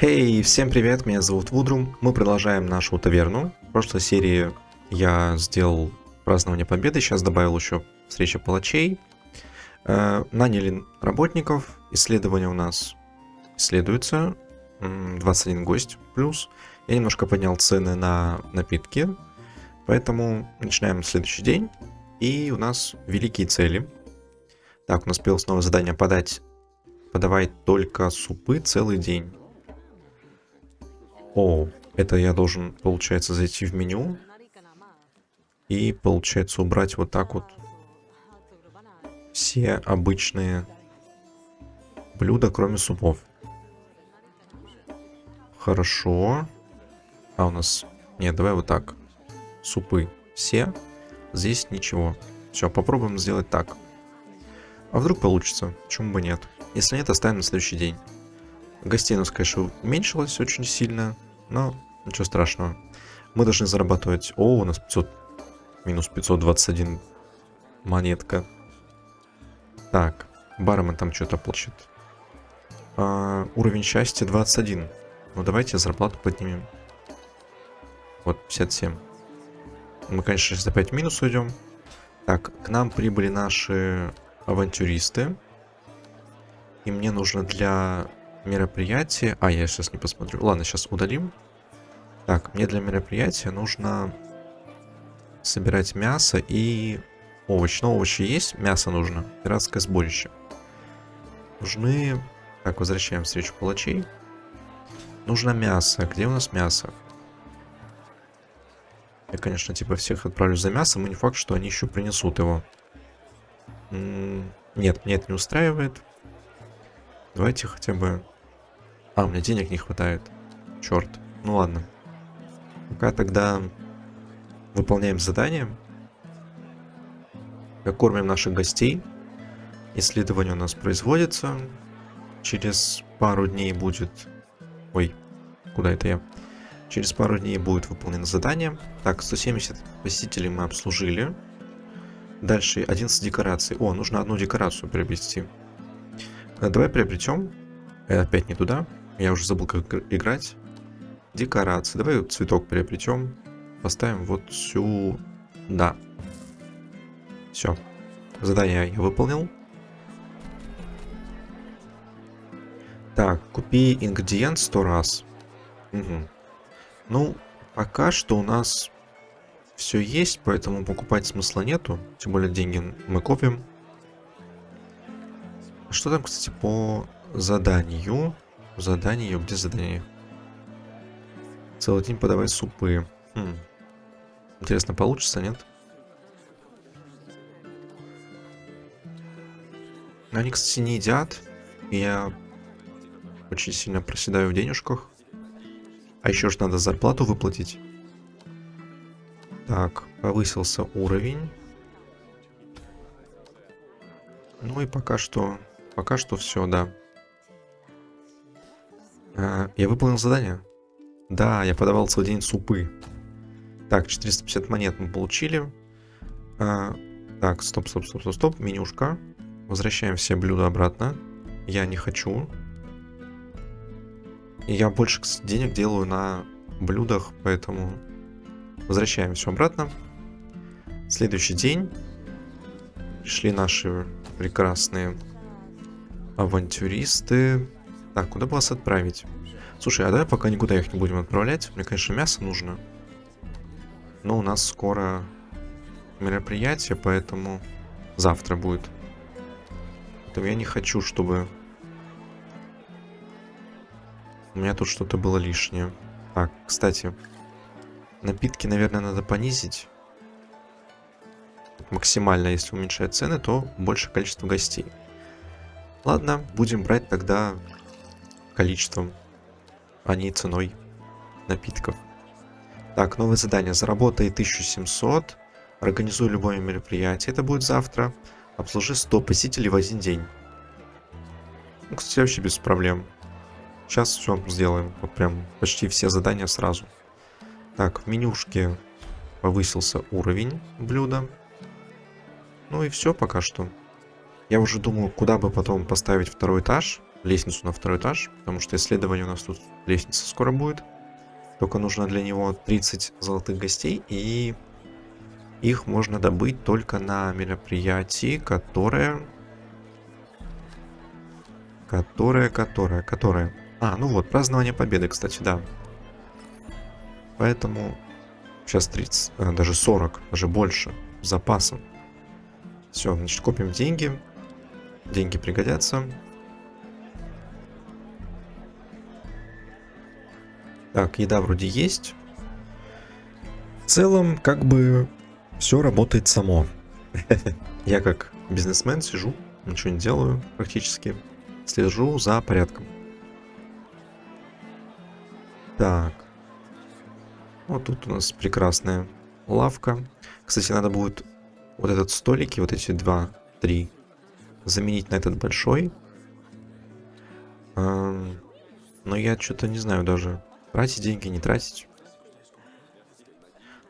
Хей, hey, всем привет, меня зовут Вудрум. Мы продолжаем нашу таверну. В прошлой серии я сделал празднование победы, сейчас добавил еще встреча палачей. Э, наняли работников, исследование у нас исследуется. 21 гость плюс. Я немножко поднял цены на напитки, поэтому начинаем следующий день. И у нас великие цели. Так, у нас появилось новое задание подать, подавать только супы целый день. О, это я должен, получается, зайти в меню. И, получается, убрать вот так вот все обычные блюда, кроме супов. Хорошо. А у нас... Нет, давай вот так. Супы все. Здесь ничего. Все, попробуем сделать так. А вдруг получится? Почему бы нет? Если нет, оставим на следующий день. Гостей у нас, конечно, уменьшилось очень сильно. Но ничего страшного. Мы должны зарабатывать... О, у нас 500... Минус 521 монетка. Так, бармен там что-то плачет. А, уровень счастья 21. Ну давайте зарплату поднимем. Вот, 57. Мы, конечно, сейчас опять в минус уйдем. Так, к нам прибыли наши авантюристы. И мне нужно для мероприятие... А, я сейчас не посмотрю. Ладно, сейчас удалим. Так, мне для мероприятия нужно собирать мясо и овощи. Но овощи есть, мясо нужно. Пиратское сборище. Нужны... Так, возвращаем встречу палачей. Нужно мясо. Где у нас мясо? Я, конечно, типа всех отправлю за мясом, и не факт, что они еще принесут его. Нет, мне это не устраивает. Давайте хотя бы а, у меня денег не хватает. Черт. Ну ладно. Пока тогда выполняем задание. Кормим наших гостей. Исследование у нас производится. Через пару дней будет... Ой, куда это я? Через пару дней будет выполнено задание. Так, 170 посетителей мы обслужили. Дальше 11 декораций. О, нужно одну декорацию приобрести. Давай приобретем. Опять не туда. Я уже забыл, как играть. Декорации. Давай цветок приобретем. Поставим вот сюда. Все. Задание я выполнил. Так, купи ингредиент 100 раз. Угу. Ну, пока что у нас все есть, поэтому покупать смысла нету. Тем более деньги мы копим. Что там, кстати, по заданию? Задание, где задание? Целый день подавай супы. Хм. Интересно, получится, нет? Они, кстати, не едят. И я очень сильно проседаю в денежках. А еще же надо зарплату выплатить. Так, повысился уровень. Ну и пока что... Пока что все, да. А, я выполнил задание. Да, я подавал целый день супы. Так, 450 монет мы получили. А, так, стоп, стоп, стоп, стоп, стоп. Менюшка. Возвращаем все блюда обратно. Я не хочу. И я больше денег делаю на блюдах, поэтому возвращаем все обратно. Следующий день. Пришли наши прекрасные авантюристы. Так, куда бы вас отправить? Слушай, а давай пока никуда их не будем отправлять. Мне, конечно, мясо нужно. Но у нас скоро мероприятие, поэтому завтра будет. Поэтому я не хочу, чтобы... У меня тут что-то было лишнее. Так, кстати, напитки, наверное, надо понизить. Максимально, если уменьшать цены, то больше количество гостей. Ладно, будем брать тогда количеством, а не ценой напитков. Так, новое задание. Заработай 1700. Организуй любое мероприятие. Это будет завтра. Обслужи 100 посетителей в один день. Ну, кстати, вообще без проблем. Сейчас все сделаем. Вот прям почти все задания сразу. Так, в менюшке повысился уровень блюда. Ну и все пока что. Я уже думаю, куда бы потом поставить второй этаж. Лестницу на второй этаж, потому что исследование у нас тут лестница скоро будет. Только нужно для него 30 золотых гостей, и их можно добыть только на мероприятии, которое... Которое, которое, которое... А, ну вот, празднование победы, кстати, да. Поэтому сейчас 30, э, даже 40, даже больше запасом. Все, значит, копим деньги. Деньги пригодятся. Так, еда вроде есть. В целом, как бы, все работает само. Я как бизнесмен сижу, ничего не делаю практически. Слежу за порядком. Так. Вот тут у нас прекрасная лавка. Кстати, надо будет вот этот столики, вот эти два, три, заменить на этот большой. Но я что-то не знаю даже, тратить деньги, не тратить.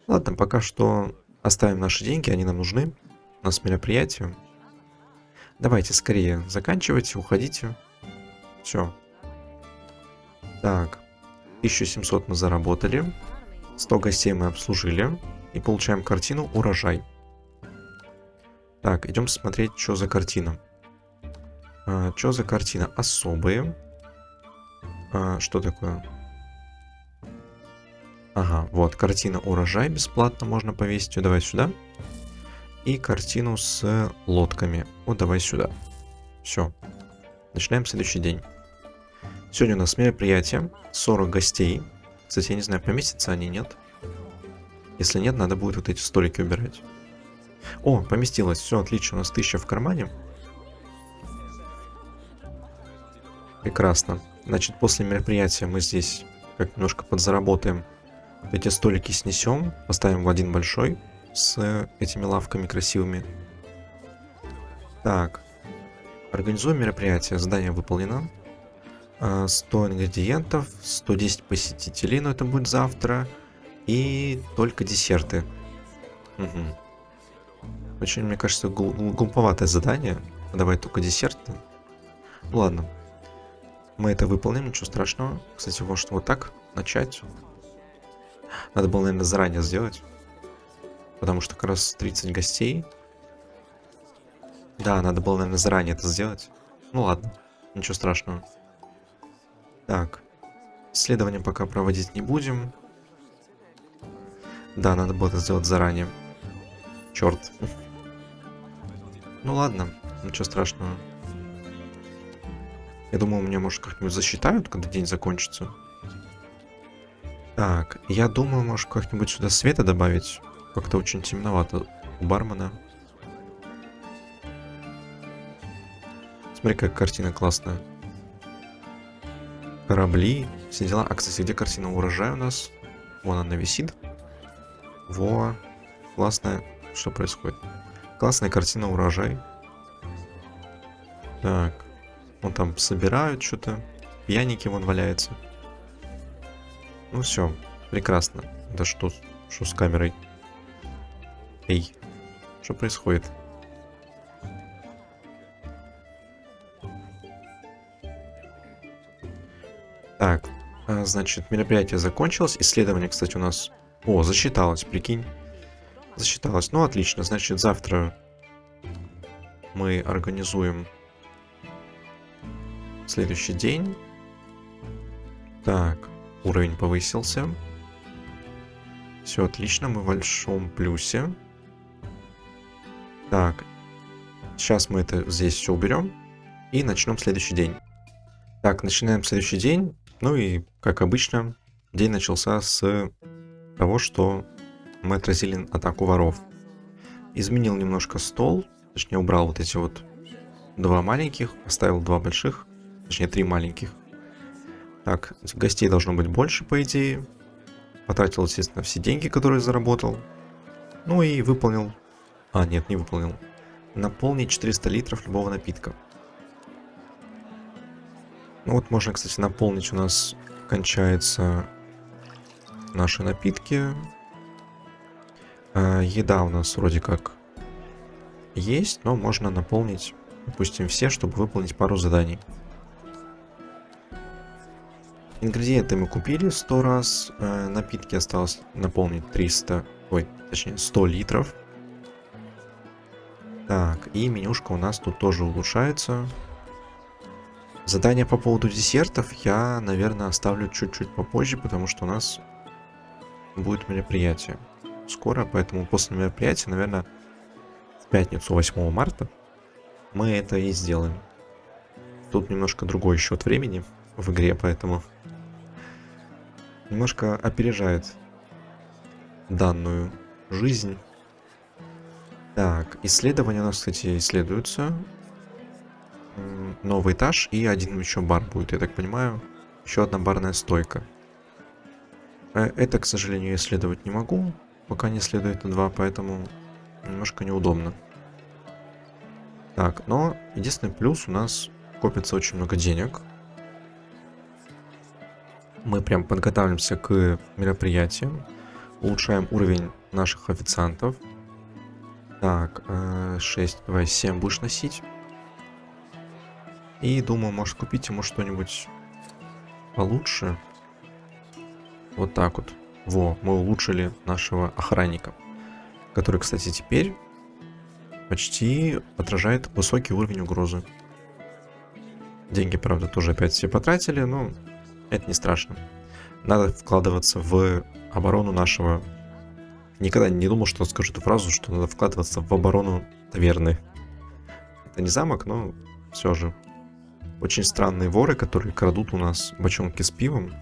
Ладно, пока что оставим наши деньги, они нам нужны. У нас мероприятие. Давайте скорее заканчивайте, уходите. Все. Так. 1700 мы заработали. 100 гостей мы обслужили. И получаем картину «Урожай». Так, идем смотреть, что за картина. А, что за картина? Особые. А, что такое? Ага, вот, картина урожай бесплатно можно повесить. Вот, давай сюда. И картину с лодками. Вот, давай сюда. Все. Начинаем следующий день. Сегодня у нас мероприятие. 40 гостей. Кстати, я не знаю, поместятся они, нет? Если нет, надо будет вот эти столики убирать. О, поместилось. Все, отлично. У нас 1000 в кармане. Прекрасно. Значит, после мероприятия мы здесь как немножко подзаработаем эти столики снесем, поставим в один большой с этими лавками красивыми. Так. Организуем мероприятие. Задание выполнено. 100 а, ингредиентов, 110 посетителей, но это будет завтра. И только десерты. Угу. Очень, мне кажется, гл глуповатое задание. Давай только десерты. ладно. Мы это выполним, ничего страшного. Кстати, может вот так начать. Надо было, наверное, заранее сделать. Потому что как раз 30 гостей. Да, надо было, наверное, заранее это сделать. Ну ладно, ничего страшного. Так, исследование пока проводить не будем. Да, надо было это сделать заранее. Черт. Ну ладно, ничего страшного. Я думал, меня, может, как-нибудь засчитают, когда день закончится. Так, я думаю, может как-нибудь сюда света добавить. Как-то очень темновато у бармена. Смотри, какая картина классная. Корабли, все дела. А, кстати, где картина урожая у нас? Вон она висит. Во, классная. Что происходит? Классная картина урожай. Так, вон там собирают что-то. Пьяники вон валяются. Ну все, прекрасно. Да что, что с камерой? Эй, что происходит? Так, а, значит, мероприятие закончилось. Исследование, кстати, у нас... О, засчиталось, прикинь. Засчиталось. Ну, отлично. Значит, завтра мы организуем следующий день. Так, Уровень повысился. Все отлично, мы в большом плюсе. Так, сейчас мы это здесь все уберем. И начнем следующий день. Так, начинаем следующий день. Ну и, как обычно, день начался с того, что мы отразили атаку воров. Изменил немножко стол, точнее убрал вот эти вот два маленьких, оставил два больших, точнее три маленьких. Так, гостей должно быть больше, по идее. Потратил, естественно, все деньги, которые заработал. Ну и выполнил... А, нет, не выполнил. Наполнить 400 литров любого напитка. Ну вот можно, кстати, наполнить. У нас кончаются наши напитки. А, еда у нас вроде как есть, но можно наполнить, допустим, все, чтобы выполнить пару заданий. Ингредиенты мы купили 100 раз. Э, напитки осталось наполнить 300, ой, точнее 100 литров. Так, и менюшка у нас тут тоже улучшается. Задание по поводу десертов я, наверное, оставлю чуть-чуть попозже, потому что у нас будет мероприятие скоро, поэтому после мероприятия, наверное, в пятницу 8 марта мы это и сделаем. Тут немножко другой счет времени в игре, поэтому немножко опережает данную жизнь. Так, исследования у нас, кстати, исследуются. Новый этаж и один еще бар будет, я так понимаю. Еще одна барная стойка. Э, это, к сожалению, исследовать не могу, пока не следует два, поэтому немножко неудобно. Так, но единственный плюс у нас копится очень много денег. Мы прям подготавливаемся к мероприятиям, улучшаем уровень наших официантов. Так, 6, э, давай 7 будешь носить. И думаю, может купить ему что-нибудь получше. Вот так вот. Во, мы улучшили нашего охранника. Который, кстати, теперь почти отражает высокий уровень угрозы. Деньги, правда, тоже опять все потратили, но это не страшно. Надо вкладываться в оборону нашего... Никогда не думал, что скажу эту фразу, что надо вкладываться в оборону таверны. Это не замок, но все же. Очень странные воры, которые крадут у нас бочонки с пивом.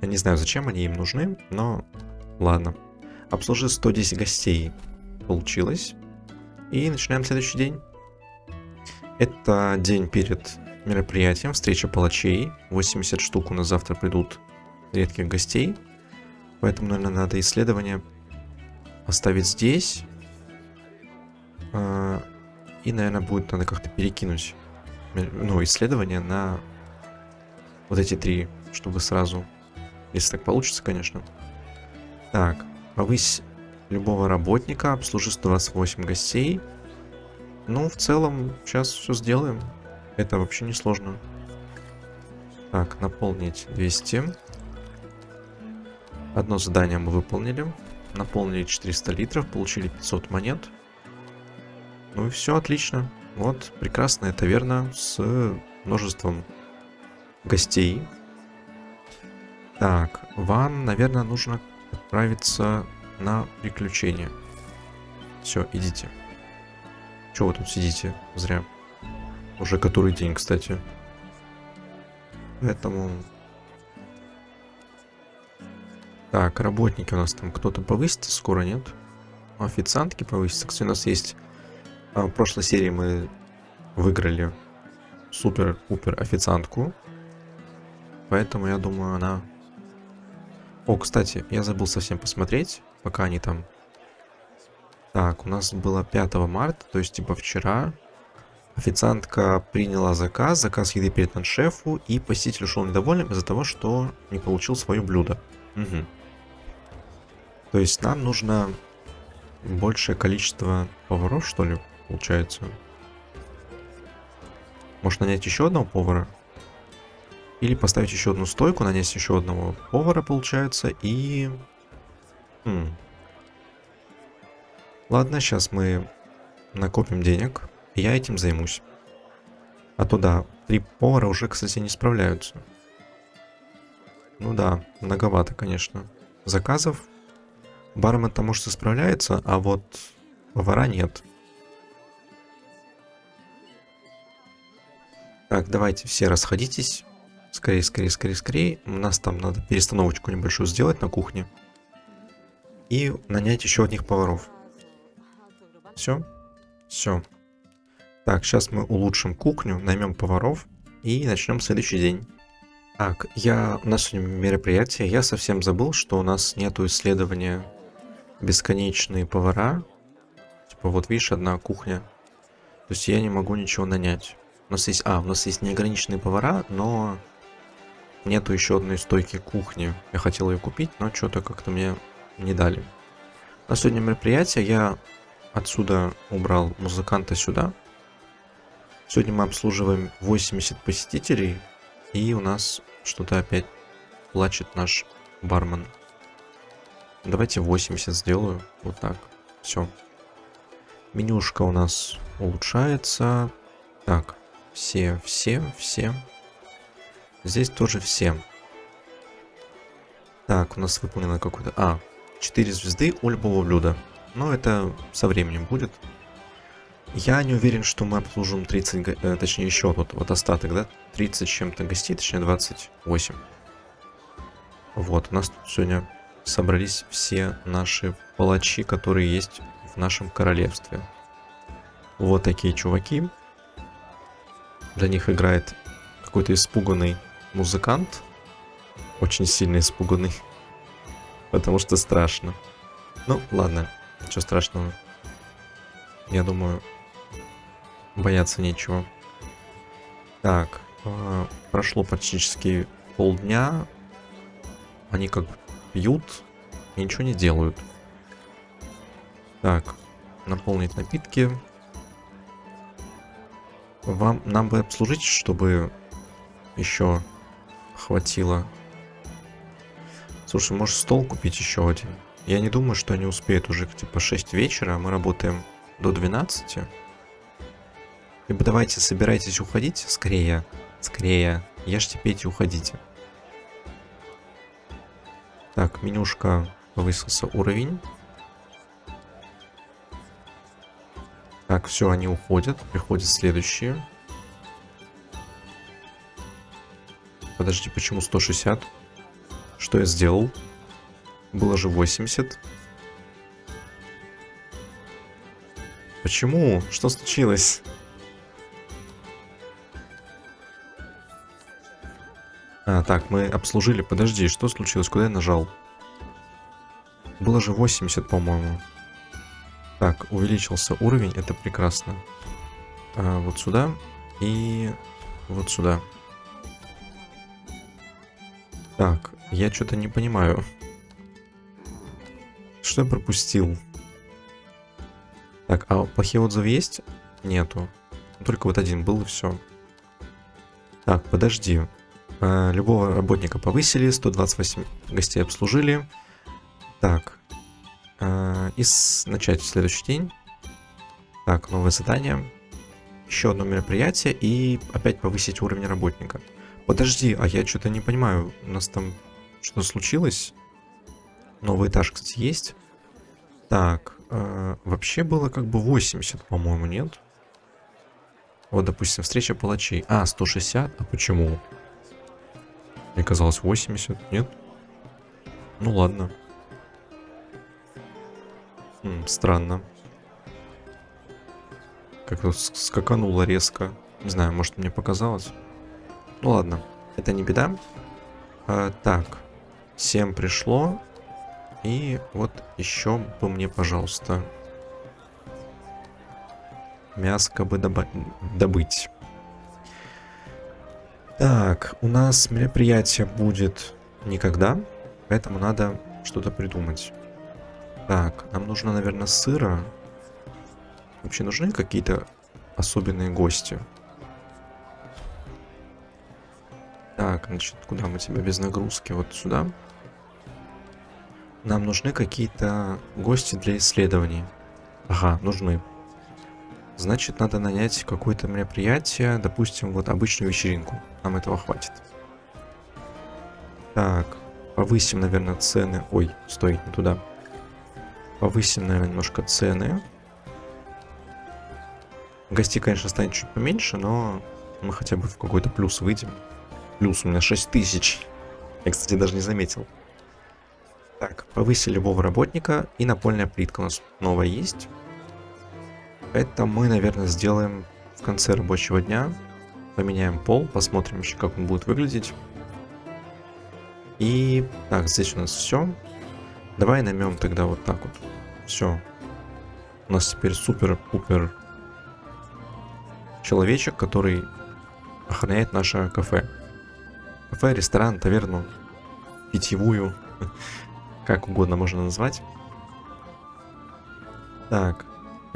Я не знаю, зачем они им нужны, но ладно. Обслужи 110 гостей. Получилось. И начинаем следующий день. Это день перед мероприятием, встреча палачей. 80 штук у нас завтра придут редких гостей. Поэтому, наверное, надо исследование оставить здесь. А, и, наверное, будет надо как-то перекинуть ну, исследование на вот эти три, чтобы сразу, если так получится, конечно. Так, повысь любого работника, обслужи 128 гостей. Ну, в целом, сейчас все сделаем. Это вообще не сложно. Так, наполнить 200. Одно задание мы выполнили. Наполнили 400 литров, получили 500 монет. Ну и все, отлично. Вот, прекрасная таверна с множеством гостей. Так, вам, наверное, нужно отправиться на приключения. Все, идите. Чего вы тут сидите? Зря. Уже который день, кстати. Поэтому... Так, работники у нас там кто-то повысится скоро, нет? Официантки повысятся. Кстати, у нас есть... А, в прошлой серии мы выиграли супер-пупер официантку. Поэтому я думаю, она... О, кстати, я забыл совсем посмотреть, пока они там... Так, у нас было 5 марта, то есть типа вчера. Официантка приняла заказ, заказ еды передан шефу, и посетитель ушел недовольным из-за того, что не получил свое блюдо. Угу. То есть нам нужно большее количество поваров, что ли, получается. Может нанять еще одного повара? Или поставить еще одну стойку, нанять еще одного повара, получается, и... Хм. Ладно, сейчас мы накопим денег. Я этим займусь. А то да, три повара уже, кстати, не справляются. Ну да, многовато, конечно. Заказов. Бармен-то, может, и справляется, а вот повара нет. Так, давайте все расходитесь. Скорее, скорее, скорее, скорее. У нас там надо перестановочку небольшую сделать на кухне. И нанять еще одних поваров. Все? Все. Так, сейчас мы улучшим кухню, наймем поваров и начнем следующий день. Так, я... у нас сегодня мероприятие. Я совсем забыл, что у нас нету исследования бесконечные повара. Типа вот видишь, одна кухня. То есть я не могу ничего нанять. У нас есть... А, у нас есть неограниченные повара, но нету еще одной стойки кухни. Я хотел ее купить, но что-то как-то мне не дали. На сегодня мероприятие я отсюда убрал музыканта сюда. Сегодня мы обслуживаем 80 посетителей, и у нас что-то опять плачет наш бармен. Давайте 80 сделаю. Вот так. Все. Менюшка у нас улучшается. Так, все, все, все. Здесь тоже все. Так, у нас выполнено какое-то... А, 4 звезды у любого блюда. Но это со временем будет. Я не уверен, что мы обслужим 30, э, точнее еще вот, вот остаток, да? 30 чем-то гостей, точнее 28. Вот, у нас тут сегодня собрались все наши палачи, которые есть в нашем королевстве. Вот такие чуваки. Для них играет какой-то испуганный музыкант. Очень сильно испуганный. Потому что страшно. Ну, ладно. Ничего страшного. Я думаю, бояться нечего. Так, э, прошло практически полдня. Они как пьют и ничего не делают. Так, наполнить напитки. Вам, нам бы обслужить, чтобы еще хватило. Слушай, может стол купить еще один? Я не думаю, что они успеют уже типа 6 вечера, а мы работаем до 12. Либо давайте собирайтесь уходить скорее, скорее. Ешьте, пейте, уходите. Так, менюшка повысился уровень. Так, все, они уходят. Приходят следующие. Подожди, почему 160? Что я сделал? Было же 80. Почему? Что случилось? А, так, мы обслужили. Подожди, что случилось? Куда я нажал? Было же 80, по-моему. Так, увеличился уровень, это прекрасно. А, вот сюда и вот сюда. Так, я что-то не понимаю. Что я пропустил? Так, а плохие отзывы есть? Нету. Только вот один был и все. Так, подожди. А, любого работника повысили, 128 гостей обслужили. Так. А, и начать следующий день. Так, новое задание. Еще одно мероприятие и опять повысить уровень работника. Подожди, а я что-то не понимаю. У нас там что случилось? Новый этаж, кстати, есть. Так, э, вообще было как бы 80, по-моему, нет? Вот, допустим, встреча палачей. А, 160? А почему? Мне казалось 80, нет? Ну ладно. М, странно. Как-то скакануло резко. Не знаю, может мне показалось. Ну ладно, это не беда. А, так, 7 пришло. И вот еще бы мне, пожалуйста, мяско бы добыть. Так, у нас мероприятие будет никогда, поэтому надо что-то придумать. Так, нам нужно, наверное, сыра. Вообще нужны какие-то особенные гости? Так, значит, куда мы тебя без нагрузки? Вот сюда. Нам нужны какие-то гости для исследований. Ага, нужны. Значит, надо нанять какое-то мероприятие, допустим, вот обычную вечеринку. Нам этого хватит. Так, повысим, наверное, цены. Ой, стой, не туда. Повысим, наверное, немножко цены. Гостей, конечно, станет чуть поменьше, но мы хотя бы в какой-то плюс выйдем. Плюс у меня 6 тысяч. Я, кстати, даже не заметил. Так, повысили любого работника. И напольная плитка у нас новая есть. Это мы, наверное, сделаем в конце рабочего дня. Поменяем пол, посмотрим еще, как он будет выглядеть. И так, здесь у нас все. Давай наймем тогда вот так вот. Все. У нас теперь супер-пупер человечек, который охраняет наше кафе. Кафе, ресторан, таверну, питьевую, как угодно можно назвать. Так,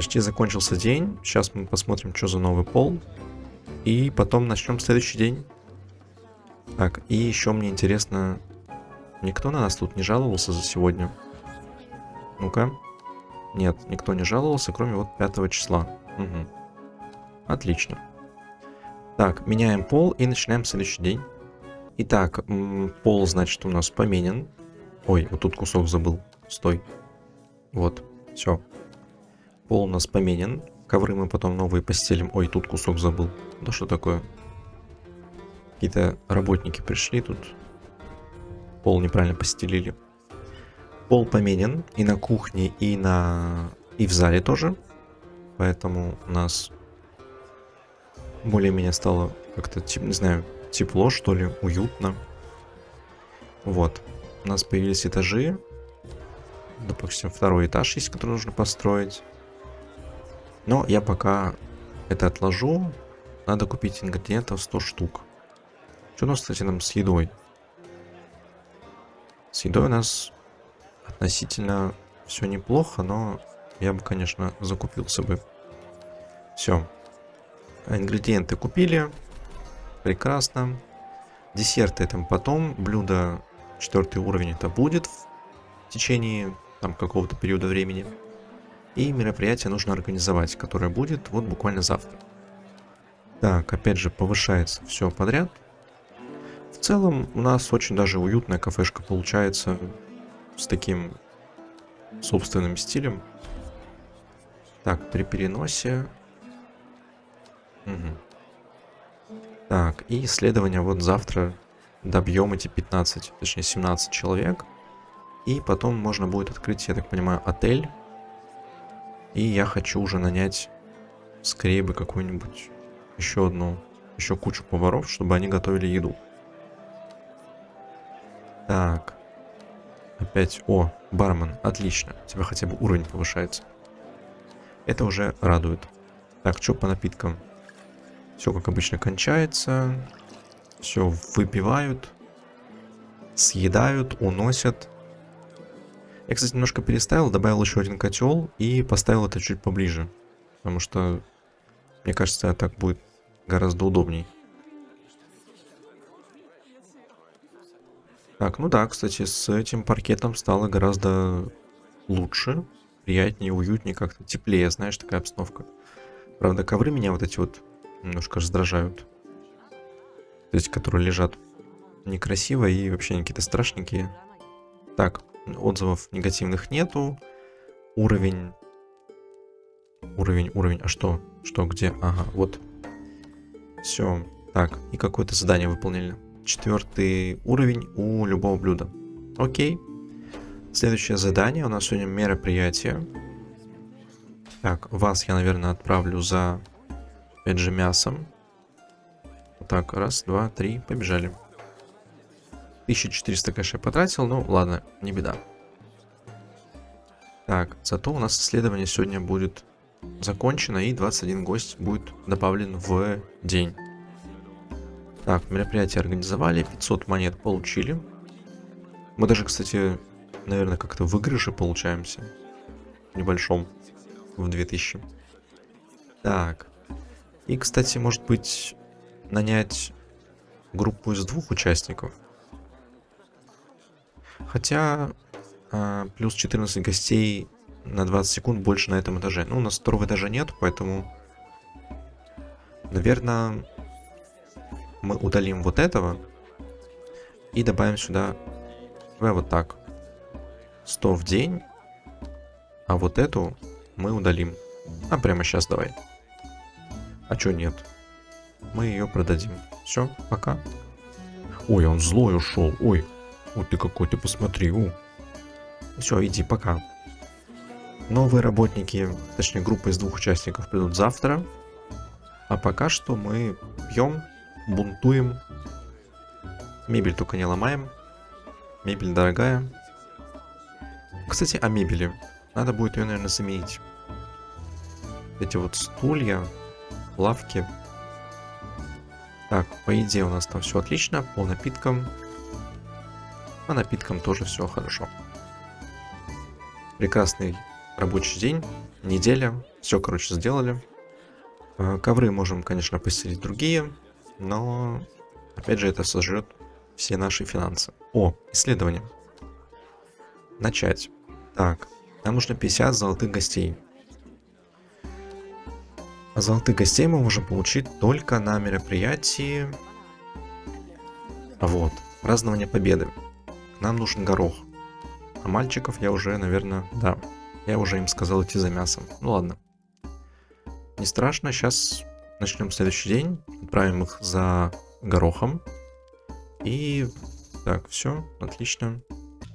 Почти закончился день. Сейчас мы посмотрим, что за новый пол. И потом начнем следующий день. Так, и еще мне интересно, никто на нас тут не жаловался за сегодня? Ну-ка. Нет, никто не жаловался, кроме вот 5 числа. Угу. Отлично. Так, меняем пол и начинаем следующий день. Итак, пол, значит, у нас поменен. Ой, вот тут кусок забыл. Стой. Вот, все. Пол у нас поменен. Ковры мы потом новые постелим. Ой, тут кусок забыл. Да что такое? Какие-то работники пришли тут. Пол неправильно постелили. Пол поменен и на кухне, и на... и в зале тоже. Поэтому у нас более-менее стало как-то, не знаю, тепло, что ли, уютно. Вот. У нас появились этажи. Допустим, второй этаж есть, который нужно построить. Но я пока это отложу. Надо купить ингредиентов 100 штук. Что у нас, кстати, нам с едой? С едой у нас относительно все неплохо, но я бы, конечно, закупился бы. Все. Ингредиенты купили. Прекрасно. Десерты это потом. Блюдо четвертый уровень это будет в течение там какого-то периода времени. И мероприятие нужно организовать, которое будет вот буквально завтра. Так, опять же, повышается все подряд. В целом, у нас очень даже уютная кафешка получается с таким собственным стилем. Так, при переносе... Угу. Так, и исследование вот завтра добьем эти 15, точнее 17 человек. И потом можно будет открыть, я так понимаю, отель. И я хочу уже нанять скорее бы какую-нибудь еще одну, еще кучу поваров, чтобы они готовили еду. Так. Опять, о, бармен, отлично. У тебя хотя бы уровень повышается. Это уже радует. Так, что по напиткам? Все как обычно кончается. Все выпивают. Съедают, уносят. Я, кстати, немножко переставил, добавил еще один котел и поставил это чуть поближе. Потому что, мне кажется, так будет гораздо удобней. Так, ну да, кстати, с этим паркетом стало гораздо лучше, приятнее, уютнее, как-то теплее, знаешь, такая обстановка. Правда, ковры меня вот эти вот немножко раздражают. Эти, которые лежат некрасиво и вообще какие-то страшненькие. Так, отзывов негативных нету. Уровень... Уровень, уровень. А что? Что, где? Ага, вот. Все. Так, и какое-то задание выполнили. Четвертый уровень у любого блюда. Окей. Следующее задание. У нас сегодня мероприятие. Так, вас я, наверное, отправлю за Опять же мясом. Так, раз, два, три, побежали. 1400, конечно, я потратил, но ладно, не беда. Так, зато у нас исследование сегодня будет закончено, и 21 гость будет добавлен в день. Так, мероприятие организовали, 500 монет получили. Мы даже, кстати, наверное, как-то в выигрыше получаемся. В небольшом. В 2000. Так, и, кстати, может быть, нанять группу из двух участников. Хотя э, плюс 14 гостей на 20 секунд больше на этом этаже. Ну, у нас второго этажа нет, поэтому, наверное, мы удалим вот этого и добавим сюда, давай вот так, 100 в день, а вот эту мы удалим. А прямо сейчас давай. А чё нет? Мы ее продадим. Все, пока. Ой, он злой ушел. Ой, вот ты какой, ты посмотри. У. Все, иди, пока. Новые работники, точнее группа из двух участников придут завтра. А пока что мы пьем, бунтуем. Мебель только не ломаем. Мебель дорогая. Кстати, о мебели. Надо будет ее, наверное, заменить. Эти вот стулья лавки. Так, по идее у нас там все отлично, по напиткам. По напиткам тоже все хорошо. Прекрасный рабочий день, неделя, все, короче, сделали. Э, ковры можем, конечно, постелить другие, но, опять же, это сожрет все наши финансы. О, исследование. Начать. Так, нам нужно 50 золотых гостей. А золотых гостей мы можем получить только на мероприятии... Вот, празднование победы. Нам нужен горох. А мальчиков я уже, наверное, да. Я уже им сказал идти за мясом. Ну ладно. Не страшно, сейчас начнем следующий день. Отправим их за горохом. И... Так, все, отлично.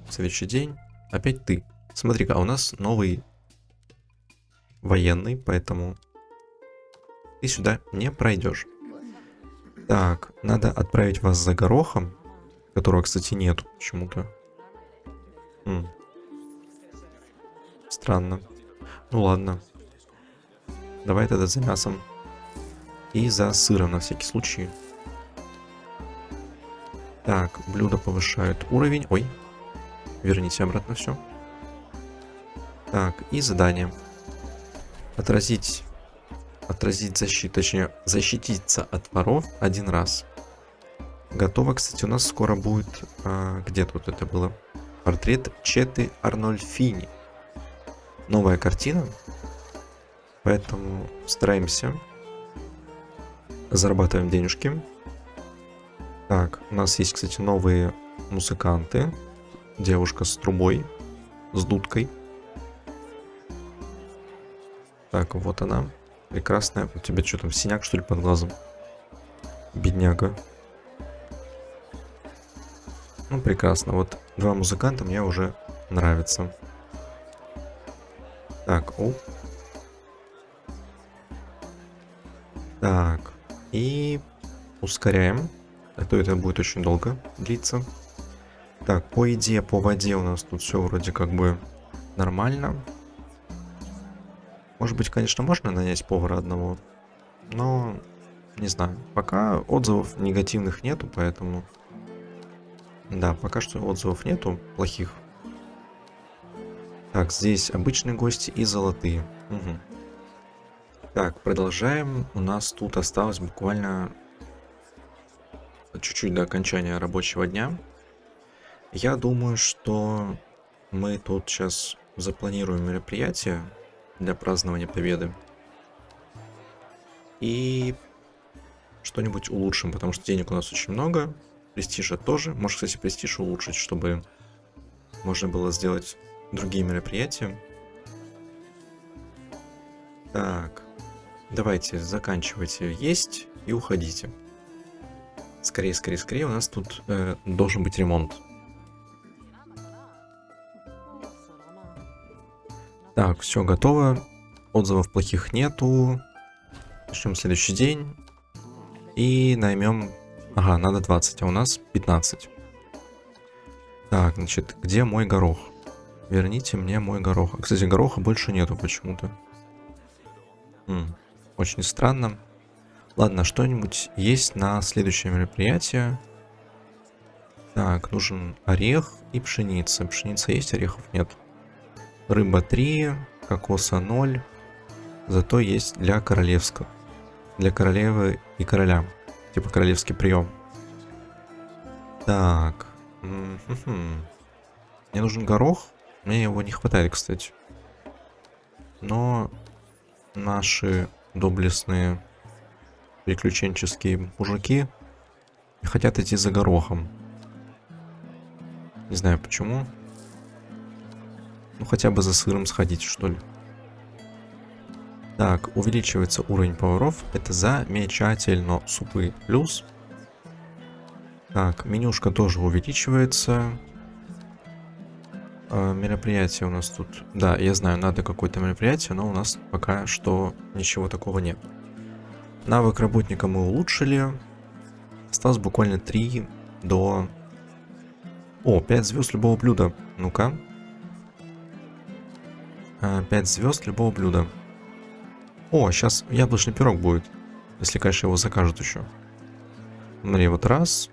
Следующий день. Опять ты. Смотри-ка, а у нас новый военный, поэтому ты сюда не пройдешь. Так, надо отправить вас за горохом, которого, кстати, нету почему-то. Странно. Ну ладно. Давай тогда за мясом. И за сыром на всякий случай. Так, блюдо повышают уровень. Ой, верните обратно все. Так, и задание. Отразить, отразить защиту, точнее, защититься от воров один раз. Готово, кстати, у нас скоро будет... А, где тут это было? Портрет Четы Арнольфини. Новая картина. Поэтому стараемся. Зарабатываем денежки. Так, у нас есть, кстати, новые музыканты. Девушка с трубой, с дудкой. Так, вот она. Прекрасная. У тебя что там, синяк, что ли, под глазом? Бедняга. Ну, прекрасно. Вот два музыканта мне уже нравятся. Так, о. Так, и ускоряем. А то это будет очень долго длиться. Так, по еде, по воде у нас тут все вроде как бы нормально. Может быть, конечно, можно нанять повара одного. Но, не знаю. Пока отзывов негативных нету, поэтому... Да, пока что отзывов нету плохих. Так, здесь обычные гости и золотые. Угу. Так, продолжаем. У нас тут осталось буквально чуть-чуть до окончания рабочего дня. Я думаю, что мы тут сейчас запланируем мероприятие для празднования победы. И что-нибудь улучшим, потому что денег у нас очень много. Престижа тоже. Может, кстати, престиж улучшить, чтобы можно было сделать другие мероприятия. Так. Давайте, заканчивайте есть и уходите. Скорее, скорее, скорее, у нас тут э, должен быть ремонт. Так, все готово. Отзывов плохих нету. Начнем следующий день. И наймем... Ага, надо 20, а у нас 15. Так, значит, где мой горох? Верните мне мой горох. Кстати, гороха больше нету почему-то. Очень странно. Ладно, что-нибудь есть на следующее мероприятие. Так, нужен орех и пшеница. Пшеница есть, орехов нет. Рыба 3, кокоса 0. Зато есть для королевского. Для королевы и короля. Типа королевский прием. Так. Мне нужен горох. Мне его не хватает, кстати. Но наши доблестные приключенческие мужики хотят идти за горохом. Не знаю почему. Ну хотя бы за сыром сходить, что ли. Так, увеличивается уровень поваров. Это замечательно. Супы плюс. Так, менюшка тоже увеличивается. Э, мероприятие у нас тут... Да, я знаю, надо какое-то мероприятие, но у нас пока что ничего такого нет. Навык работника мы улучшили. Осталось буквально 3 до... О, 5 звезд любого блюда. Ну-ка. 5 э, звезд любого блюда. О, сейчас яблочный пирог будет. Если, конечно, его закажут еще. Смотри, вот раз.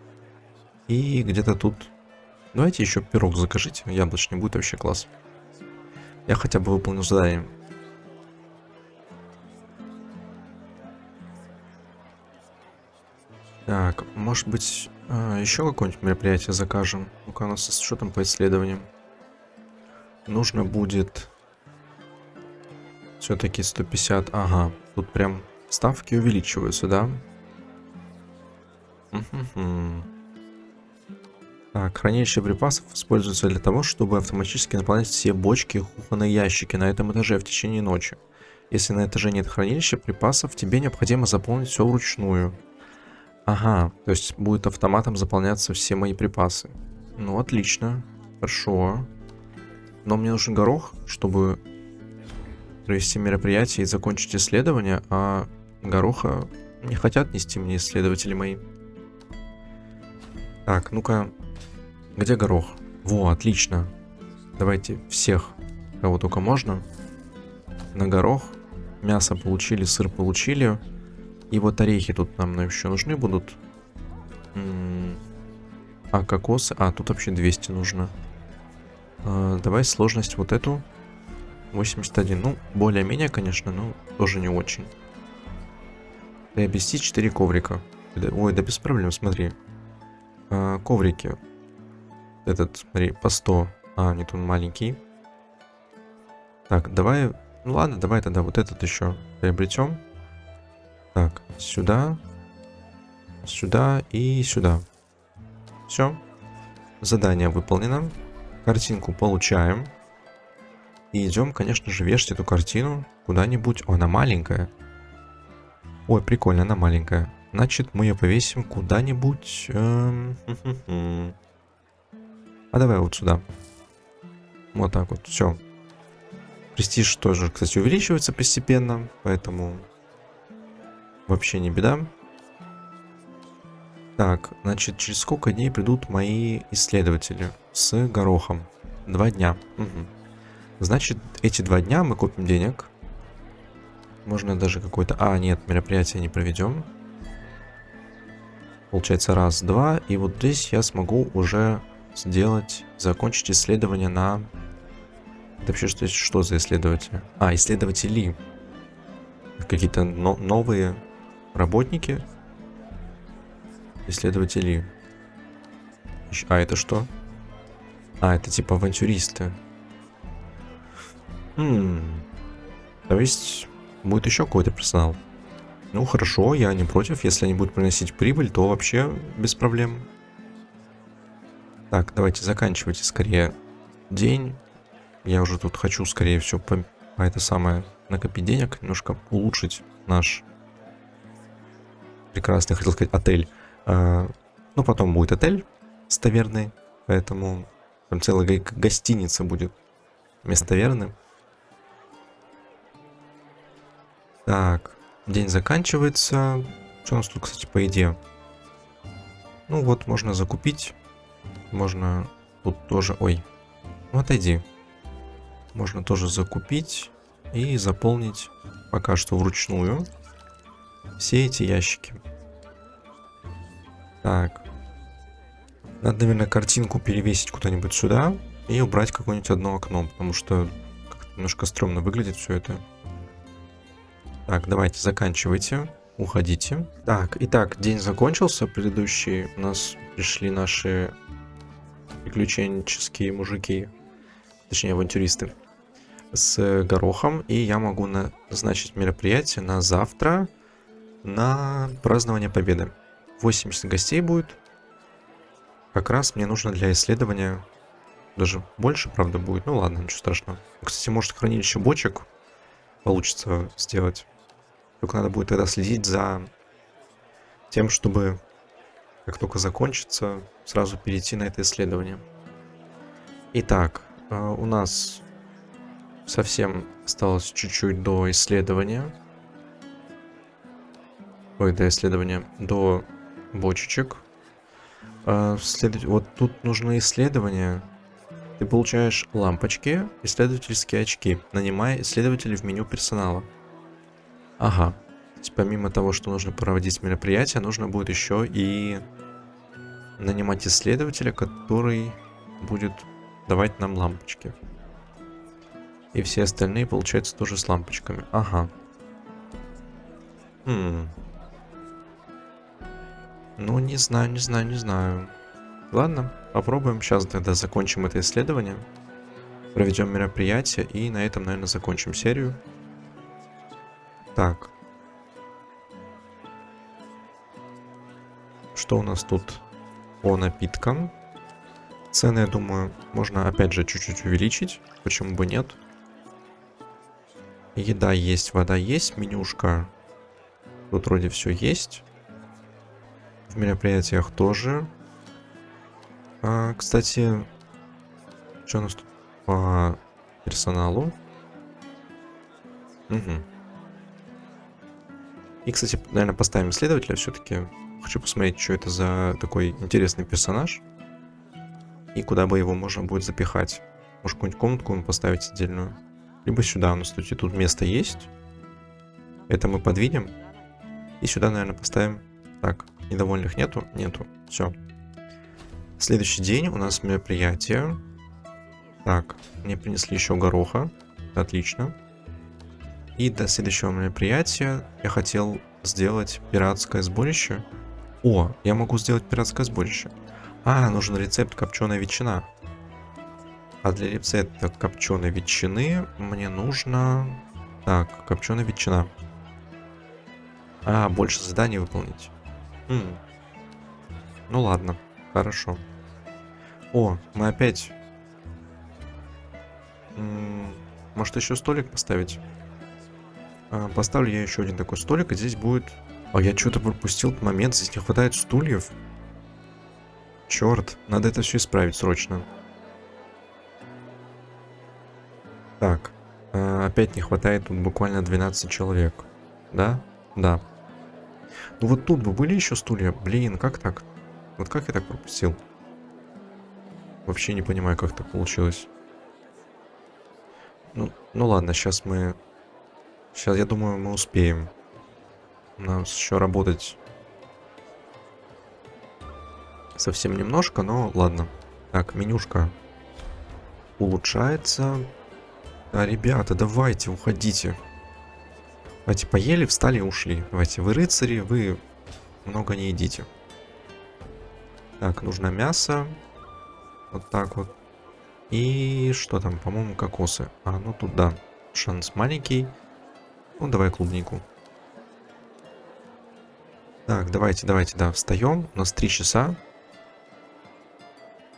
И где-то тут... Давайте еще пирог закажите. Яблочный будет вообще класс. Я хотя бы выполнил задание. Так, может быть, а, еще какое-нибудь мероприятие закажем? Ну-ка, у нас что там по исследованиям? Нужно будет все-таки 150. Ага, тут прям ставки увеличиваются, да? Так, хранилище припасов используется для того, чтобы автоматически наполнять все бочки и кухонные ящики на этом этаже в течение ночи. Если на этаже нет хранилища припасов, тебе необходимо заполнить все вручную. Ага, то есть будет автоматом заполняться все мои припасы. Ну, отлично. Хорошо. Но мне нужен горох, чтобы провести мероприятие и закончить исследование, а гороха не хотят нести мне исследователи мои. Так, ну-ка, где горох? Во, отлично. Давайте всех, кого только можно. На горох. Мясо получили, сыр получили. И вот орехи тут нам еще нужны будут. А, кокосы. А, тут вообще 200 нужно. А, давай сложность вот эту. 81. Ну, более-менее, конечно, но тоже не очень. Приобрести 4 коврика. Ой, да без проблем, смотри. А, коврики. Этот, смотри, по 100. А, нет, он маленький. Так, давай... Ну ладно, давай тогда вот этот еще приобретем. Так, сюда. Сюда и сюда. Все. Задание выполнено. Картинку получаем. И идем, конечно же, вешать эту картину куда-нибудь. Она маленькая. Ой, прикольно, она маленькая. Значит, мы ее повесим куда-нибудь... Эм... А давай вот сюда. Вот так вот, все. Престиж тоже, кстати, увеличивается постепенно, поэтому вообще не беда. Так, значит, через сколько дней придут мои исследователи с горохом? Два дня. Угу. Значит, эти два дня мы купим денег. Можно даже какой-то... А, нет, мероприятие не проведем. Получается раз, два. И вот здесь я смогу уже сделать, закончить исследование на... Это вообще что, что за исследователи? А, исследователи. Какие-то но новые работники. Исследователи. А это что? А, это типа авантюристы. Хм. То есть будет еще какой-то персонал. Ну хорошо, я не против. Если они будут приносить прибыль, то вообще без проблем. Так, давайте заканчивайте скорее день. Я уже тут хочу скорее все по, по это самое накопить денег, немножко улучшить наш прекрасный, хотел сказать, отель. А, ну, потом будет отель с таверной, поэтому там целая гостиница будет вместо таверны. Так, день заканчивается. Что у нас тут, кстати, по еде? Ну вот, можно закупить можно тут тоже... Ой, ну отойди. Можно тоже закупить и заполнить пока что вручную все эти ящики. Так. Надо, наверное, картинку перевесить куда-нибудь сюда и убрать какое-нибудь одно окно, потому что как-то немножко стрёмно выглядит все это. Так, давайте, заканчивайте. Уходите. Так, итак, день закончился. Предыдущий у нас пришли наши приключенческие мужики, точнее авантюристы, с горохом. И я могу назначить мероприятие на завтра на празднование победы. 80 гостей будет. Как раз мне нужно для исследования даже больше, правда, будет. Ну ладно, ничего страшного. Кстати, может хранилище бочек получится сделать. Только надо будет тогда следить за тем, чтобы как только закончится, сразу перейти на это исследование. Итак, э, у нас совсем осталось чуть-чуть до исследования. Ой, до исследования, до бочечек. Э, След... Вот тут нужны исследования. Ты получаешь лампочки, исследовательские очки, нанимая исследователей в меню персонала. Ага, помимо того, что нужно проводить мероприятие, нужно будет еще и нанимать исследователя, который будет давать нам лампочки. И все остальные, получается, тоже с лампочками. Ага. Хм. Ну, не знаю, не знаю, не знаю. Ладно, попробуем. Сейчас тогда закончим это исследование. Проведем мероприятие и на этом, наверное, закончим серию. Так. Что у нас тут по напиткам? Цены, я думаю, можно опять же чуть-чуть увеличить. Почему бы нет? Еда есть, вода есть, менюшка. Тут вроде все есть. В мероприятиях тоже. А, кстати, что у нас тут по персоналу? Угу. И, кстати, наверное, поставим исследователя все-таки. Хочу посмотреть, что это за такой интересный персонаж. И куда бы его можно будет запихать. Может, какую-нибудь комнатку ему поставить отдельную. Либо сюда у нас, кстати, тут место есть. Это мы подвинем. И сюда, наверное, поставим... Так, недовольных нету? Нету. Все. Следующий день у нас мероприятие. Так, мне принесли еще гороха. Отлично. И до следующего мероприятия я хотел сделать пиратское сборище. О, я могу сделать пиратское сборище. А, нужен рецепт копченой ветчина. А для рецепта копченой ветчины мне нужно... Так, копченая ветчина. А, больше заданий выполнить. Хм. Ну ладно, хорошо. О, мы опять... М -м, может еще столик поставить? А, поставлю я еще один такой столик, и здесь будет... А я что-то пропустил момент, здесь не хватает стульев. Черт, надо это все исправить срочно. Так, э, опять не хватает тут буквально 12 человек. Да? Да. Ну вот тут бы были еще стулья. Блин, как так? Вот как я так пропустил? Вообще не понимаю, как так получилось. Ну, ну ладно, сейчас мы... Сейчас, я думаю, мы успеем. Нам еще работать совсем немножко, но ладно. Так, менюшка улучшается. А, ребята, давайте, уходите. Давайте, поели, встали и ушли. Давайте, вы рыцари, вы много не едите. Так, нужно мясо. Вот так вот. И что там, по-моему, кокосы. А, ну тут, да, шанс маленький. Ну, давай клубнику. Так, давайте, давайте, да, встаем. У нас 3 часа.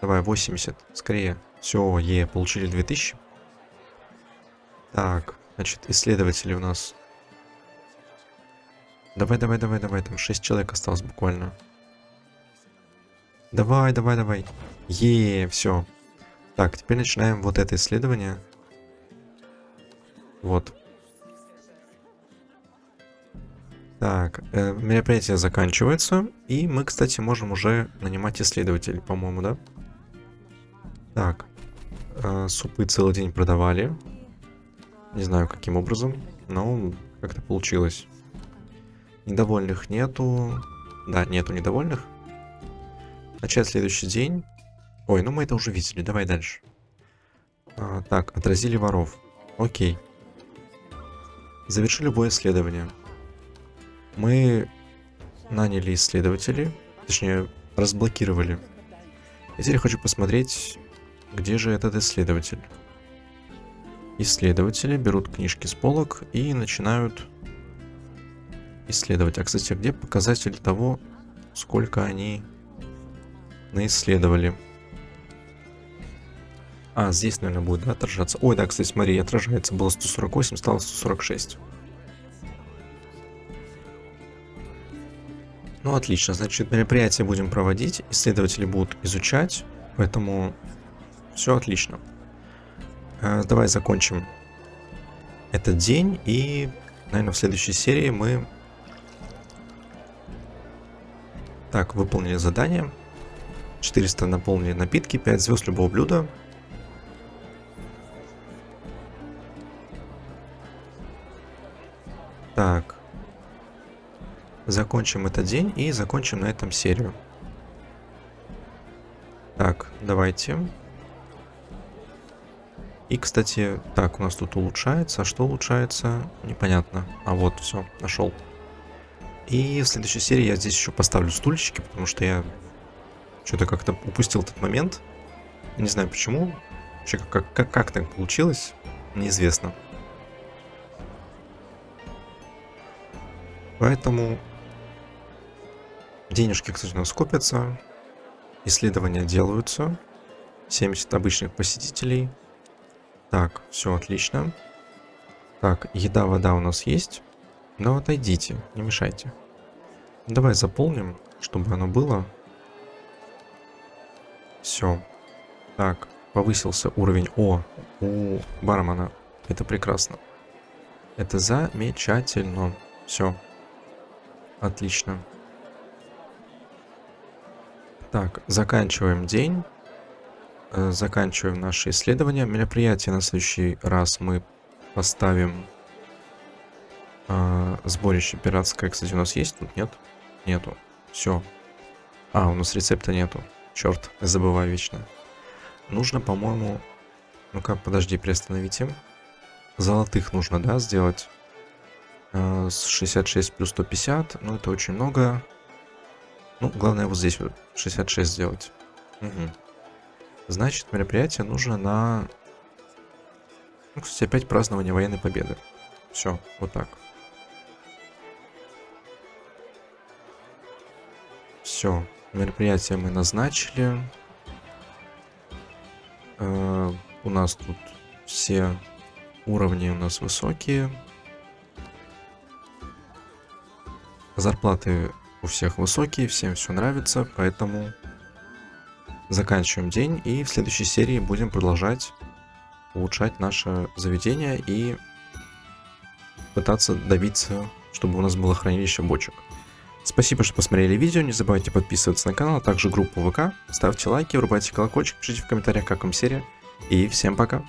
Давай, 80, скорее. Все, е, получили 2000. Так, значит, исследователи у нас. Давай, давай, давай, давай, там 6 человек осталось буквально. Давай, давай, давай. Е, все. Так, теперь начинаем вот это исследование. Вот. Так, э, мероприятие заканчивается. И мы, кстати, можем уже нанимать исследователей, по-моему, да? Так. Э, супы целый день продавали. Не знаю, каким образом, но как-то получилось. Недовольных нету. Да, нету недовольных. Начать следующий день. Ой, ну мы это уже видели, давай дальше. А, так, отразили воров. Окей. Заверши любое исследование. Мы наняли исследователей, точнее, разблокировали. И теперь хочу посмотреть, где же этот исследователь. Исследователи берут книжки с полок и начинают исследовать. А, кстати, где показатель того, сколько они наисследовали? А, здесь, наверное, будет да, отражаться. Ой, да, кстати, смотри, отражается. Было 148, стало 146. Ну, отлично. Значит, мероприятие будем проводить. Исследователи будут изучать. Поэтому все отлично. Э, давай закончим этот день. И, наверное, в следующей серии мы... Так, выполнили задание. 400 наполнили напитки, 5 звезд любого блюда. Закончим этот день и закончим на этом серию. Так, давайте. И, кстати, так, у нас тут улучшается. Что улучшается? Непонятно. А вот, все, нашел. И в следующей серии я здесь еще поставлю стульчики, потому что я что-то как-то упустил этот момент. Не знаю почему. Вообще, как, как, как так получилось, неизвестно. Поэтому денежки, кстати, у нас копятся. Исследования делаются. 70 обычных посетителей. Так, все отлично. Так, еда, вода у нас есть. Но отойдите, не мешайте. Давай заполним, чтобы оно было. Все. Так, повысился уровень О у бармена. Это прекрасно. Это замечательно. Все. Отлично. Так, заканчиваем день. Э, заканчиваем наше исследование. Мероприятие на следующий раз мы поставим э, сборище пиратское. Кстати, у нас есть тут? Нет? Нету. Все. А, у нас рецепта нету. Черт, забываю вечно. Нужно, по-моему... Ну-ка, подожди, приостановите. Золотых нужно, да, сделать? Э, с 66 плюс 150. Ну, это очень много. Ну, главное вот здесь вот 66 сделать. Угу. Значит, мероприятие нужно на... Ну, кстати, опять празднование военной победы. Все, вот так. Все, мероприятие мы назначили. Э, у нас тут все уровни у нас высокие. Зарплаты у всех высокие, всем все нравится, поэтому заканчиваем день и в следующей серии будем продолжать улучшать наше заведение и пытаться добиться, чтобы у нас было хранилище бочек. Спасибо, что посмотрели видео, не забывайте подписываться на канал, а также группу ВК, ставьте лайки, врубайте колокольчик, пишите в комментариях, как вам серия, и всем пока!